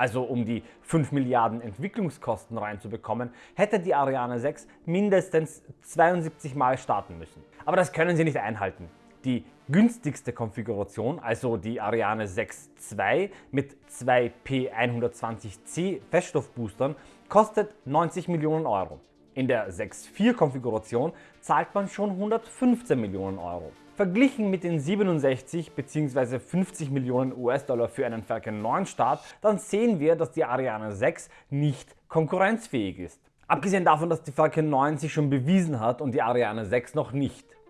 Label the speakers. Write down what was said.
Speaker 1: also um die 5 Milliarden Entwicklungskosten reinzubekommen, hätte die Ariane 6 mindestens 72 Mal starten müssen. Aber das können sie nicht einhalten. Die günstigste Konfiguration, also die Ariane 6 II mit zwei P120C Feststoffboostern, kostet 90 Millionen Euro. In der 6.4 Konfiguration zahlt man schon 115 Millionen Euro. Verglichen mit den 67 bzw. 50 Millionen US-Dollar für einen Falcon 9 Start, dann sehen wir, dass die Ariane 6 nicht konkurrenzfähig ist. Abgesehen davon, dass die Falcon 9 sich schon bewiesen hat und die Ariane 6 noch nicht.